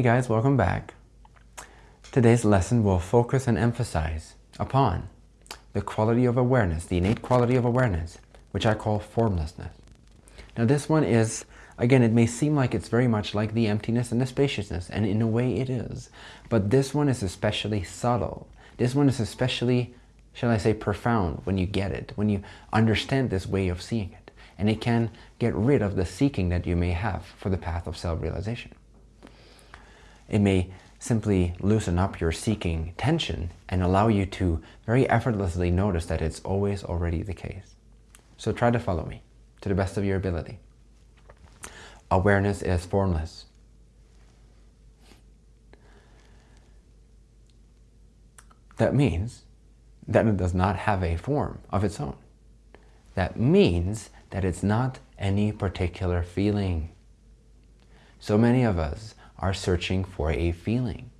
Hey guys, welcome back. Today's lesson will focus and emphasize upon the quality of awareness, the innate quality of awareness, which I call formlessness. Now this one is, again, it may seem like it's very much like the emptiness and the spaciousness, and in a way it is, but this one is especially subtle. This one is especially, shall I say, profound when you get it, when you understand this way of seeing it. And it can get rid of the seeking that you may have for the path of self-realization. It may simply loosen up your seeking tension and allow you to very effortlessly notice that it's always already the case. So try to follow me to the best of your ability. Awareness is formless. That means that it does not have a form of its own. That means that it's not any particular feeling. So many of us are searching for a feeling,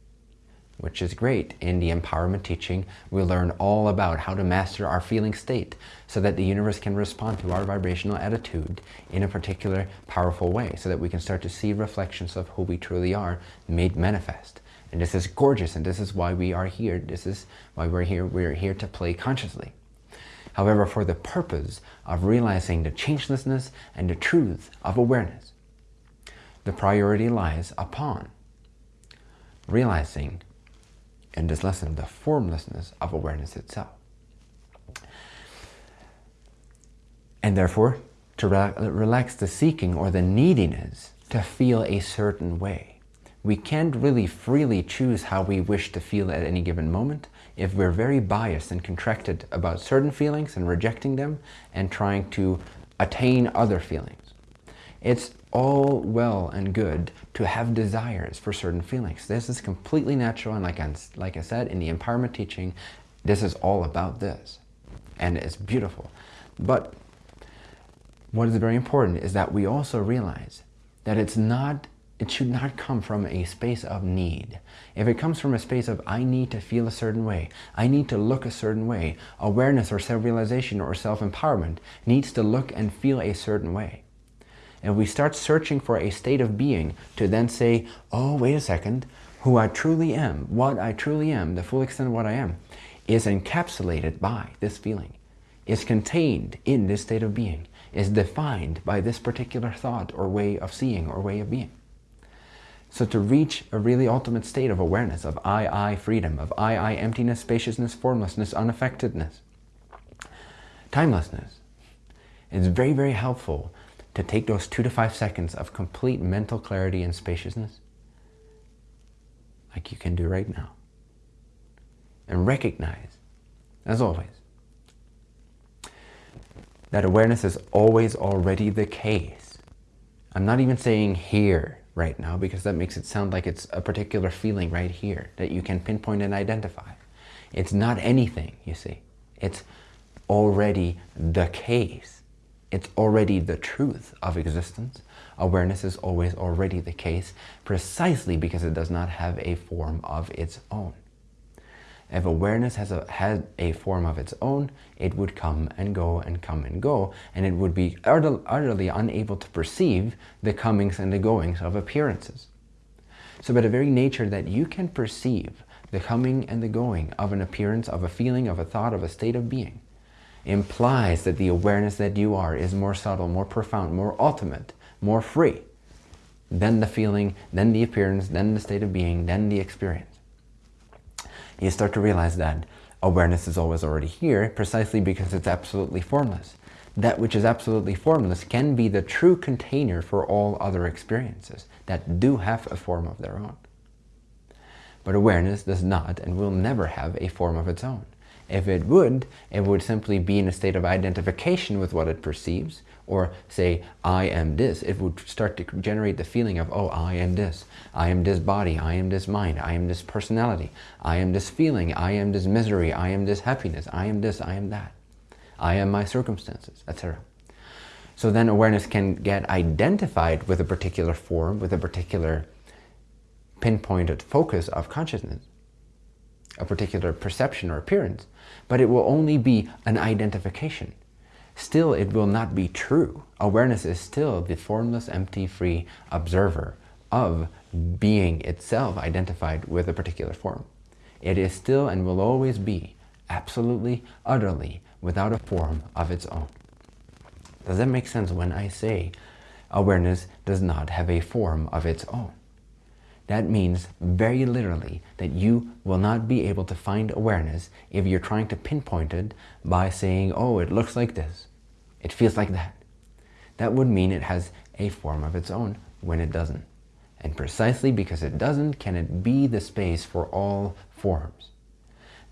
which is great. In the empowerment teaching, we learn all about how to master our feeling state so that the universe can respond to our vibrational attitude in a particular powerful way so that we can start to see reflections of who we truly are made manifest. And this is gorgeous and this is why we are here. This is why we're here. We're here to play consciously. However, for the purpose of realizing the changelessness and the truth of awareness, the priority lies upon realizing in this lesson the formlessness of awareness itself. And therefore, to re relax the seeking or the neediness to feel a certain way. We can't really freely choose how we wish to feel at any given moment if we're very biased and contracted about certain feelings and rejecting them and trying to attain other feelings. It's all well and good to have desires for certain feelings. This is completely natural and like I, like I said in the empowerment teaching, this is all about this and it's beautiful. But what is very important is that we also realize that it's not it should not come from a space of need. If it comes from a space of, I need to feel a certain way, I need to look a certain way, awareness or self-realization or self-empowerment needs to look and feel a certain way. And we start searching for a state of being to then say, oh, wait a second, who I truly am, what I truly am, the full extent of what I am, is encapsulated by this feeling, is contained in this state of being, is defined by this particular thought or way of seeing or way of being. So to reach a really ultimate state of awareness, of I, I freedom, of I, I emptiness, spaciousness, formlessness, unaffectedness, timelessness, it's very, very helpful to take those two to five seconds of complete mental clarity and spaciousness, like you can do right now, and recognize, as always, that awareness is always already the case. I'm not even saying here, right now because that makes it sound like it's a particular feeling right here that you can pinpoint and identify. It's not anything, you see. It's already the case. It's already the truth of existence. Awareness is always already the case precisely because it does not have a form of its own. If awareness has a, had a form of its own, it would come and go and come and go, and it would be utterly unable to perceive the comings and the goings of appearances. So by the very nature that you can perceive the coming and the going of an appearance, of a feeling, of a thought, of a state of being, implies that the awareness that you are is more subtle, more profound, more ultimate, more free than the feeling, than the appearance, than the state of being, than the experience you start to realize that awareness is always already here precisely because it's absolutely formless. That which is absolutely formless can be the true container for all other experiences that do have a form of their own. But awareness does not and will never have a form of its own. If it would, it would simply be in a state of identification with what it perceives, or say, I am this. It would start to generate the feeling of, oh, I am this. I am this body. I am this mind. I am this personality. I am this feeling. I am this misery. I am this happiness. I am this. I am that. I am my circumstances, etc. So then awareness can get identified with a particular form, with a particular pinpointed focus of consciousness a particular perception or appearance, but it will only be an identification. Still, it will not be true. Awareness is still the formless, empty, free observer of being itself identified with a particular form. It is still and will always be absolutely, utterly, without a form of its own. Does that make sense when I say awareness does not have a form of its own? That means very literally that you will not be able to find awareness if you're trying to pinpoint it by saying, oh, it looks like this. It feels like that. That would mean it has a form of its own when it doesn't. And precisely because it doesn't, can it be the space for all forms.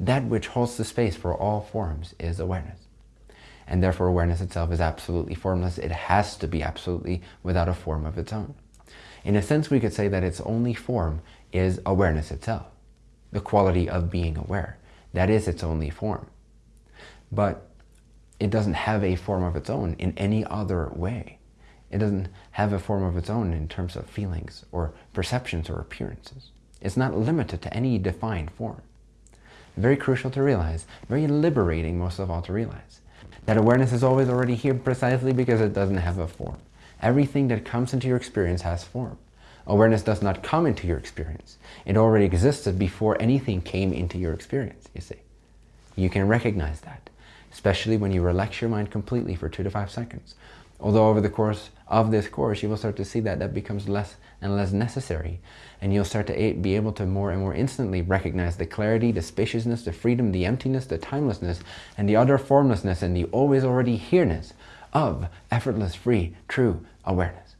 That which holds the space for all forms is awareness. And therefore awareness itself is absolutely formless. It has to be absolutely without a form of its own. In a sense, we could say that its only form is awareness itself, the quality of being aware. That is its only form. But it doesn't have a form of its own in any other way. It doesn't have a form of its own in terms of feelings or perceptions or appearances. It's not limited to any defined form. Very crucial to realize, very liberating most of all to realize, that awareness is always already here precisely because it doesn't have a form. Everything that comes into your experience has form. Awareness does not come into your experience. It already existed before anything came into your experience, you see. You can recognize that, especially when you relax your mind completely for two to five seconds. Although over the course of this course, you will start to see that that becomes less and less necessary. And you'll start to be able to more and more instantly recognize the clarity, the spaciousness, the freedom, the emptiness, the timelessness, and the utter formlessness and the always already here-ness of effortless, free, true awareness.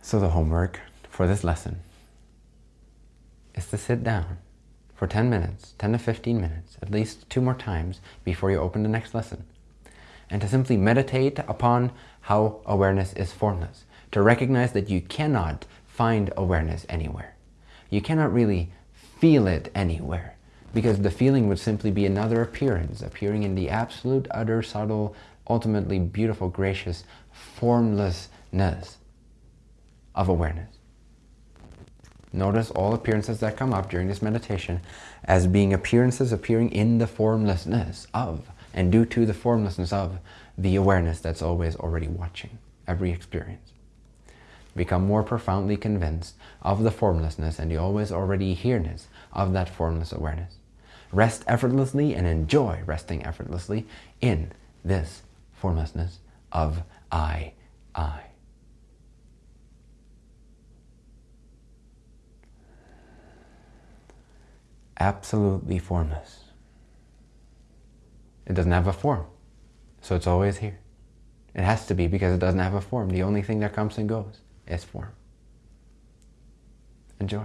So the homework for this lesson is to sit down for 10 minutes, 10 to 15 minutes, at least two more times before you open the next lesson, and to simply meditate upon how awareness is formless, to recognize that you cannot find awareness anywhere. You cannot really feel it anywhere because the feeling would simply be another appearance, appearing in the absolute, utter, subtle, ultimately beautiful, gracious formlessness of awareness. Notice all appearances that come up during this meditation as being appearances appearing in the formlessness of and due to the formlessness of the awareness that's always already watching every experience. Become more profoundly convinced of the formlessness and the always already here-ness of that formless awareness. Rest effortlessly and enjoy resting effortlessly in this formlessness of I, I. Absolutely formless. It doesn't have a form, so it's always here. It has to be because it doesn't have a form. The only thing that comes and goes is form. Enjoy.